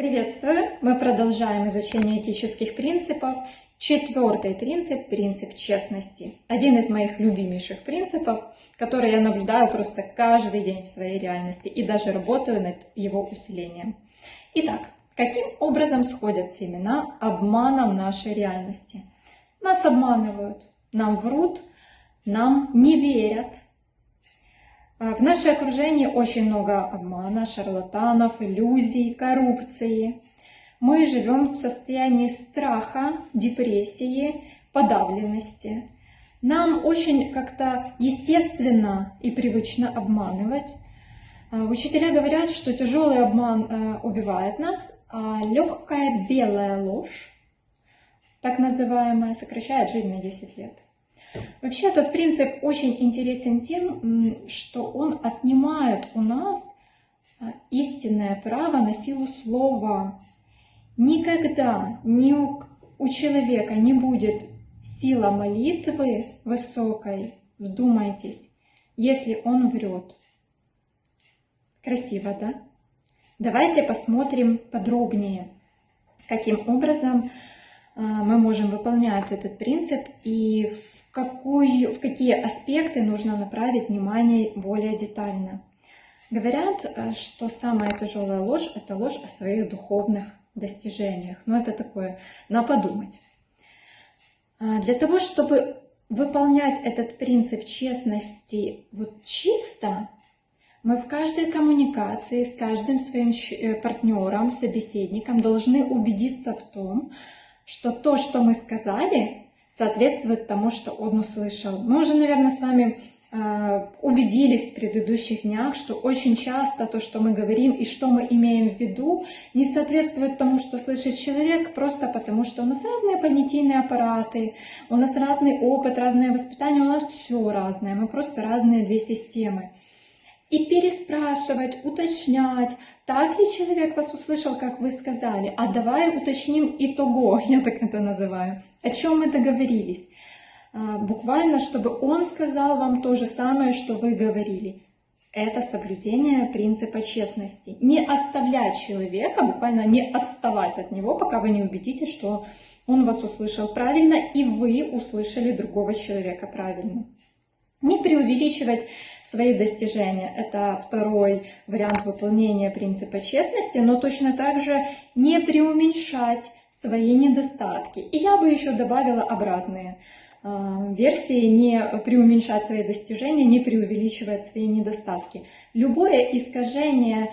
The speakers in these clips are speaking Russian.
Приветствую! Мы продолжаем изучение этических принципов. Четвертый принцип – принцип честности. Один из моих любимейших принципов, который я наблюдаю просто каждый день в своей реальности и даже работаю над его усилением. Итак, каким образом сходят семена обмана в нашей реальности? Нас обманывают, нам врут, нам не верят, в наше окружении очень много обмана, шарлатанов, иллюзий, коррупции. Мы живем в состоянии страха, депрессии, подавленности. Нам очень как-то естественно и привычно обманывать. А, учителя говорят, что тяжелый обман э, убивает нас, а легкая белая ложь, так называемая, сокращает жизнь на 10 лет. Вообще этот принцип очень интересен тем, что он отнимает у нас а, истинное право на силу слова. Никогда ни у, у человека не будет сила молитвы высокой, вдумайтесь, если он врет. Красиво, да? Давайте посмотрим подробнее, каким образом а, мы можем выполнять этот принцип и в какую, в какие аспекты нужно направить внимание более детально. Говорят, э, что самая тяжелая ложь – это ложь о своих духовных достижениях. Но это такое, на подумать. А, для того, чтобы выполнять этот принцип честности вот чисто, мы в каждой коммуникации с каждым своим э, партнером, собеседником должны убедиться в том, что то, что мы сказали, соответствует тому, что он услышал. Мы уже, наверное, с вами э, убедились в предыдущих днях, что очень часто то, что мы говорим и что мы имеем в виду, не соответствует тому, что слышит человек, просто потому что у нас разные понятийные аппараты, у нас разный опыт, разное воспитание, у нас все разное, мы просто разные две системы и переспрашивать, уточнять, так ли человек вас услышал, как вы сказали, а давай уточним итого, я так это называю, о чем мы договорились. А, буквально, чтобы он сказал вам то же самое, что вы говорили. Это соблюдение принципа честности. Не оставлять человека, буквально не отставать от него, пока вы не убедитесь, что он вас услышал правильно, и вы услышали другого человека правильно. Не преувеличивать свои достижения. Это второй вариант выполнения принципа честности, но точно так же не преуменьшать свои недостатки. И я бы еще добавила обратные э, версии, не преуменьшать свои достижения, не преувеличивать свои недостатки. Любое искажение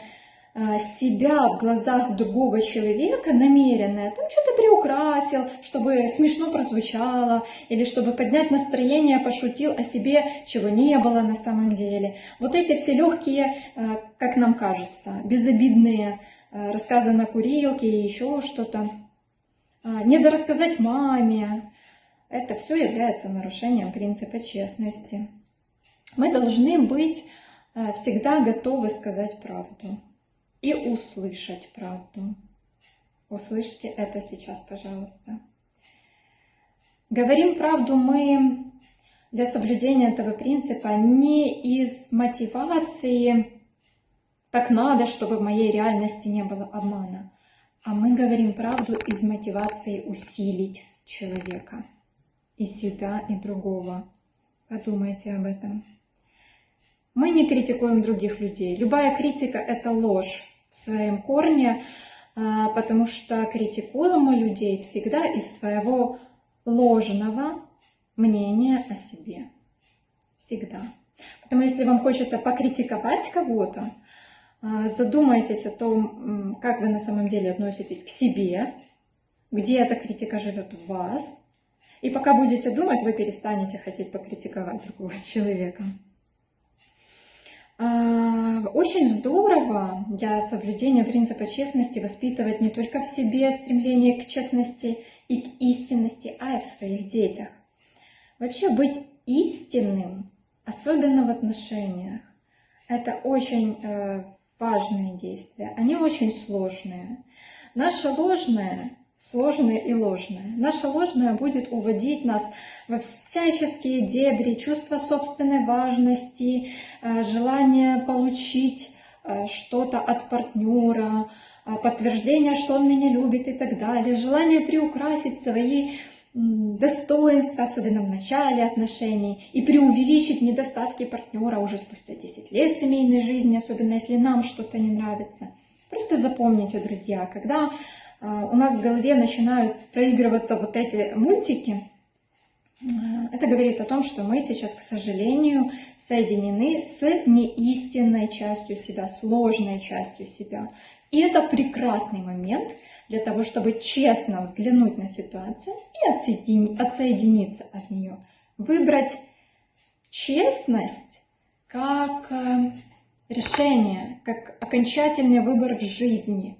себя в глазах другого человека намеренное, там что-то приукрасил, чтобы смешно прозвучало, или чтобы поднять настроение, пошутил о себе, чего не было на самом деле. Вот эти все легкие, а, как нам кажется, безобидные а, рассказы на курилке и еще что-то, недорассказать маме, это все является нарушением принципа честности. Мы должны быть всегда готовы сказать правду и услышать правду. Услышьте это сейчас, пожалуйста. Говорим правду мы для соблюдения этого принципа не из мотивации «так надо, чтобы в моей реальности не было обмана», а мы говорим правду из мотивации усилить человека и себя, и другого. Подумайте об этом. Мы не критикуем других людей. Любая критика – это ложь в своем корне, а, потому что критикуем мы людей всегда из своего ложного мнения о себе. Всегда. Поэтому если вам хочется покритиковать кого-то, а, задумайтесь о том, как вы на самом деле относитесь к себе, где эта критика живет в вас. И пока будете думать, вы перестанете хотеть покритиковать другого человека. Очень здорово для соблюдения принципа честности воспитывать не только в себе стремление к честности и к истинности, а и в своих детях. Вообще быть истинным, особенно в отношениях, это очень э, важные действия. Они очень сложные. Наше ложное сложное и ложное. Наше ложное будет уводить нас во всяческие дебри, чувство собственной важности, э, желание получить э, что-то от партнера, подтверждение, что он меня любит и так далее, желание приукрасить свои достоинства, особенно в начале отношений, и преувеличить недостатки партнера уже спустя 10 лет семейной жизни, особенно если нам что-то не нравится. Просто запомните, друзья, когда у нас в голове начинают проигрываться вот эти мультики, это говорит о том, что мы сейчас, к сожалению, соединены с неистинной частью себя, сложной частью себя. И это прекрасный момент для того, чтобы честно взглянуть на ситуацию и отсоединиться от нее. Выбрать честность как э, решение, как окончательный выбор в жизни,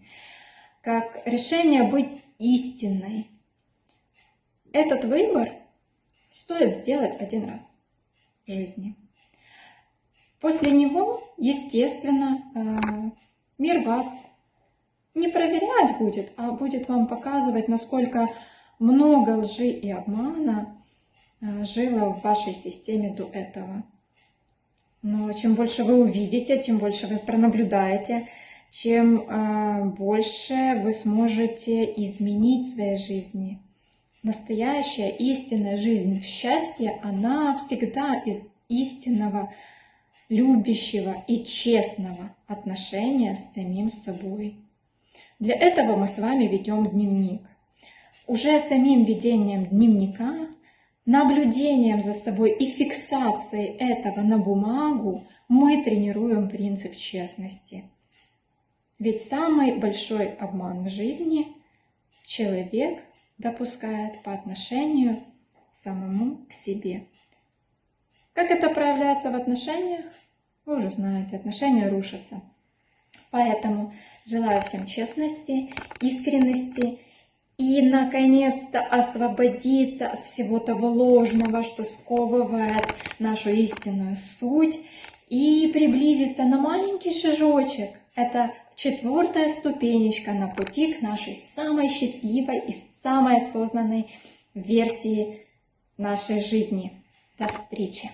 как решение быть истинной. Этот выбор стоит сделать один раз в жизни. После него, естественно, э, мир вас не проверять будет, а будет вам показывать, насколько много лжи и обмана э, жило в вашей системе до этого. Но чем больше вы увидите, тем больше вы пронаблюдаете, чем э, больше вы сможете изменить в своей жизни. Настоящая истинная жизнь в счастье, она всегда из истинного, любящего и честного отношения с самим собой. Для этого мы с вами ведем дневник. Уже самим ведением дневника, наблюдением за собой и фиксацией этого на бумагу мы тренируем принцип честности. Ведь самый большой обман в жизни человек допускает по отношению самому к себе. Как это проявляется в отношениях? Вы уже знаете, отношения рушатся. Поэтому желаю всем честности, искренности и, наконец-то, освободиться от всего того ложного, что сковывает нашу истинную суть, и приблизиться на маленький шажочек. Это четвертая ступенечка на пути к нашей самой счастливой и самой осознанной версии нашей жизни. До встречи!